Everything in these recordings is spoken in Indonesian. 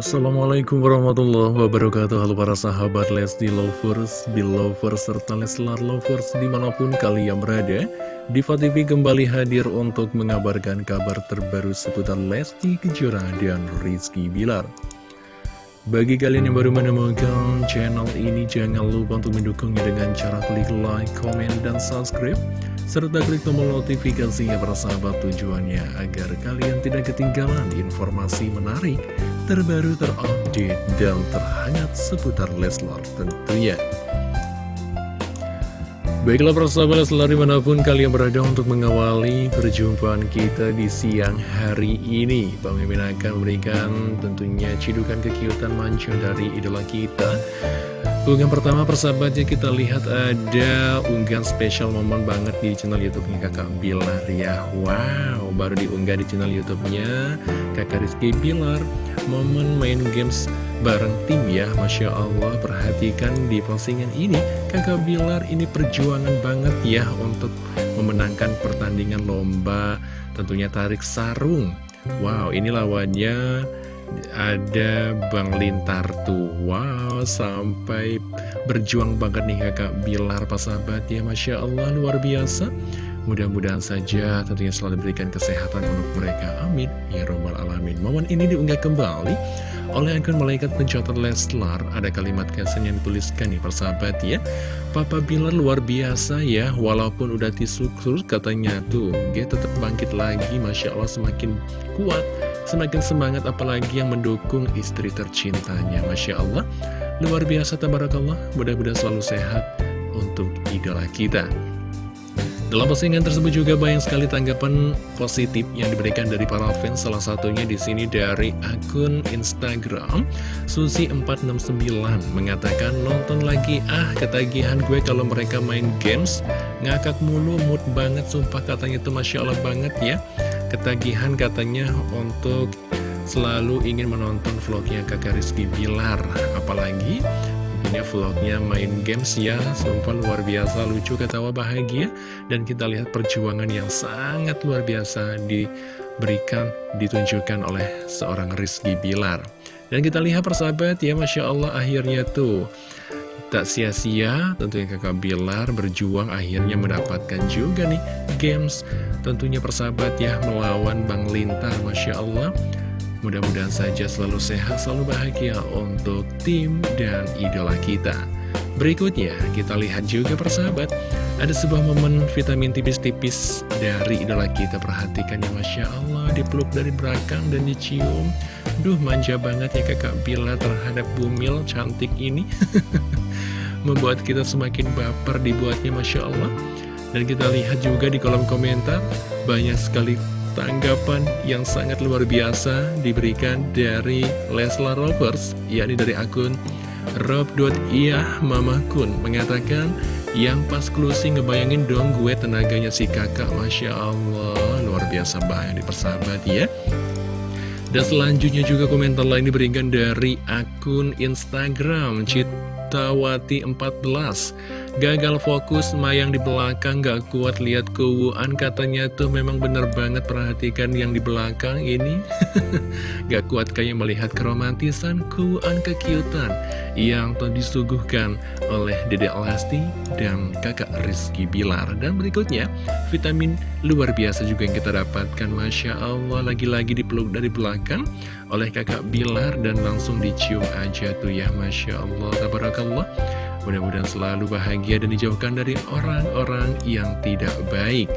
Assalamualaikum warahmatullahi wabarakatuh. Halo para sahabat Lesti Lovers, Belovers, serta Leslar Lovers di mana pun kalian berada. Diva TV kembali hadir untuk mengabarkan kabar terbaru seputar Lesti Kejora dan Rizky Bilar. Bagi kalian yang baru menemukan channel ini jangan lupa untuk mendukungnya dengan cara klik like, comment, dan subscribe serta klik tombol notifikasinya para sahabat tujuannya agar kalian tidak ketinggalan informasi menarik, terbaru, terupdate, dan terhangat seputar Leslar tentunya. Baiklah para sahabat Leslar di mana pun kalian berada untuk mengawali perjumpaan kita di siang hari ini. Mimin akan memberikan tentunya cidukan kekiutan manca dari idola kita Unggahan pertama persahabatnya kita lihat ada unggahan spesial momen banget di channel youtube-nya kakak Bilar ya Wow, baru diunggah di channel youtube-nya kakak Rizky Bilar Momen main games bareng tim ya. Masya Allah perhatikan di postingan ini. Kakak Bilar ini perjuangan banget ya untuk memenangkan pertandingan lomba tentunya tarik sarung. Wow, ini lawannya ada Bang Lintar tuh. Wow sampai berjuang banget nih kakak Bilar pas sahabat ya. Masya Allah luar biasa Mudah-mudahan saja tentunya selalu diberikan kesehatan untuk mereka. Amin. Ya Robbal Alamin. Momen ini diunggah kembali oleh akun malaikat pencatat Leslar. Ada kalimat kesan yang dituliskan nih persahabat ya. Papa Bilar luar biasa ya Walaupun udah tisukur katanya tuh Dia tetap bangkit lagi Masya Allah semakin kuat Semakin semangat apalagi yang mendukung istri tercintanya Masya Allah. Luar biasa tabarakallah. Mudah-mudahan selalu sehat untuk idola kita dalam postingan tersebut juga banyak sekali tanggapan positif yang diberikan dari para fans. Salah satunya di sini dari akun Instagram Susi469 mengatakan nonton lagi ah ketagihan gue kalau mereka main games ngakak mulu mood banget sumpah katanya itu masya Allah banget ya ketagihan katanya untuk selalu ingin menonton vlognya kakak Rizky Bilar apalagi tentunya vlognya main games ya. Sumpah luar biasa lucu ketawa bahagia. Dan kita lihat perjuangan yang sangat luar biasa diberikan ditunjukkan oleh seorang Rizky Bilar. Dan kita lihat persahabat ya Masya Allah akhirnya tuh Tak sia-sia. Tentunya kakak Bilar berjuang akhirnya mendapatkan juga nih games. Tentunya persahabat ya melawan Bang Lintar Masya Allah Mudah-mudahan saja selalu sehat, selalu bahagia untuk tim dan idola kita. Berikutnya kita lihat juga persahabat. Ada sebuah momen vitamin tipis-tipis dari idola kita. Perhatikan ya Masya Allah dipeluk dari belakang dan dicium. Duh manja banget ya kakak Bila terhadap bumil cantik ini. Membuat kita semakin baper dibuatnya Masya Allah. Dan kita lihat juga di kolom komentar banyak sekali tanggapan yang sangat luar biasa diberikan dari Leslar Rovers yakni dari akun Rob.iyah Mama Kun mengatakan yang pas closing ngebayangin dong gue tenaganya si kakak. Masya Allah luar biasa banget di persahabat ya. Dan selanjutnya juga komentar lain diberikan dari akun Instagram Citawati 14 Gagal fokus, mayang di belakang, gak kuat lihat keuuan. Katanya tuh memang bener banget perhatikan yang di belakang ini. Gak kuat kayak melihat keromantisan, keuuan, kekiutan Yang telah disuguhkan oleh Dede Elasti dan kakak Rizky Bilar. Dan berikutnya, vitamin luar biasa juga yang kita dapatkan. Masya Allah, lagi-lagi dipeluk dari belakang oleh kakak Bilar Dan langsung dicium aja tuh ya Masya Allah, tabarakallah Mudah-mudahan selalu bahagia dan dijauhkan dari orang-orang yang tidak baik.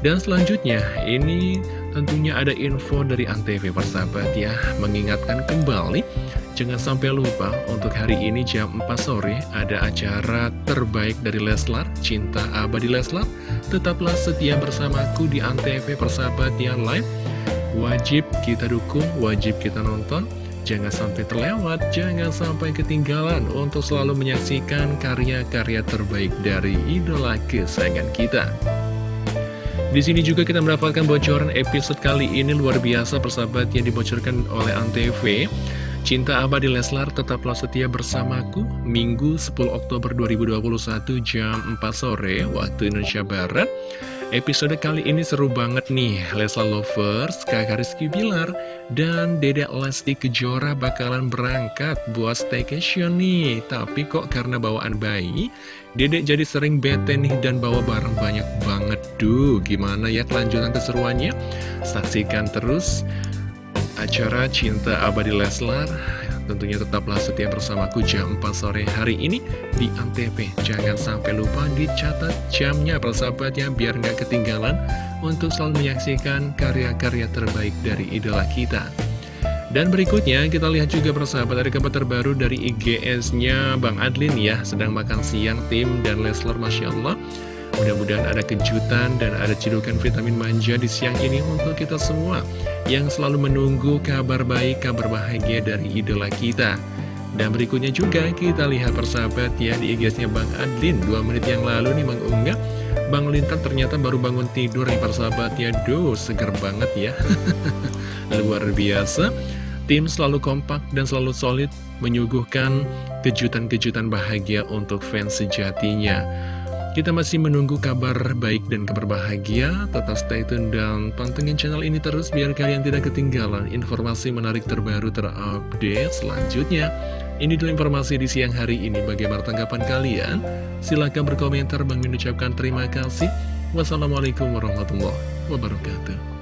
Dan selanjutnya, ini tentunya ada info dari Antv persahabat ya, mengingatkan kembali, jangan sampai lupa untuk hari ini jam 4 sore ada acara terbaik dari Leslar, Cinta Abadi Leslar. Tetaplah setia bersamaku di Antv persahabat yang live. Wajib kita dukung, wajib kita nonton. Jangan sampai terlewat, jangan sampai ketinggalan untuk selalu menyaksikan karya-karya terbaik dari idola kesayangan kita. Di sini juga kita mendapatkan bocoran episode kali ini luar biasa persahabat yang dibocorkan oleh Antv. Cinta Abadi Leslar tetaplah setia bersamaku Minggu 10 Oktober 2021 jam 4 sore waktu Indonesia Barat Episode kali ini seru banget nih. Lesla Lovers, kakak Rizky Bilar Dan Dedek Lesti Kejora bakalan berangkat buat staycation nih. Tapi kok karena bawaan bayi Dedek jadi sering bete nih dan bawa barang banyak banget. Duh gimana ya kelanjutan keseruannya? Saksikan terus acara Cinta Abadi Leslar Tentunya tetaplah setia bersamaku jam 4 sore hari ini di Antv. Jangan sampai lupa dicatat jamnya persahabatnya biar nggak ketinggalan untuk selalu menyaksikan karya-karya terbaik dari idola kita. Dan berikutnya kita lihat juga persahabat ada kabar terbaru dari IGS-nya Bang Adlin ya Sedang makan siang tim dan Leslar Masya Allah Mudah-mudahan ada kejutan dan ada cidukan vitamin manja di siang ini untuk kita semua Yang selalu menunggu kabar baik, kabar bahagia dari idola kita. Dan berikutnya juga kita lihat persahabat ya di IG-nya Bang Adlin. 2 menit yang lalu nih mengunggah Bang Lintan ternyata baru bangun tidur nih persahabat ya. Duh seger banget ya. Luar biasa. Tim selalu kompak dan selalu solid menyuguhkan kejutan-kejutan bahagia untuk fans sejatinya. Kita masih menunggu kabar baik dan kabar bahagia. Tetap stay tune dan pantengin channel ini terus biar kalian tidak ketinggalan informasi menarik terbaru terupdate selanjutnya. Ini dulu informasi di siang hari ini. Bagaimana tanggapan kalian? Silahkan berkomentar. Mengucapkan terima kasih. Wassalamualaikum warahmatullahi wabarakatuh.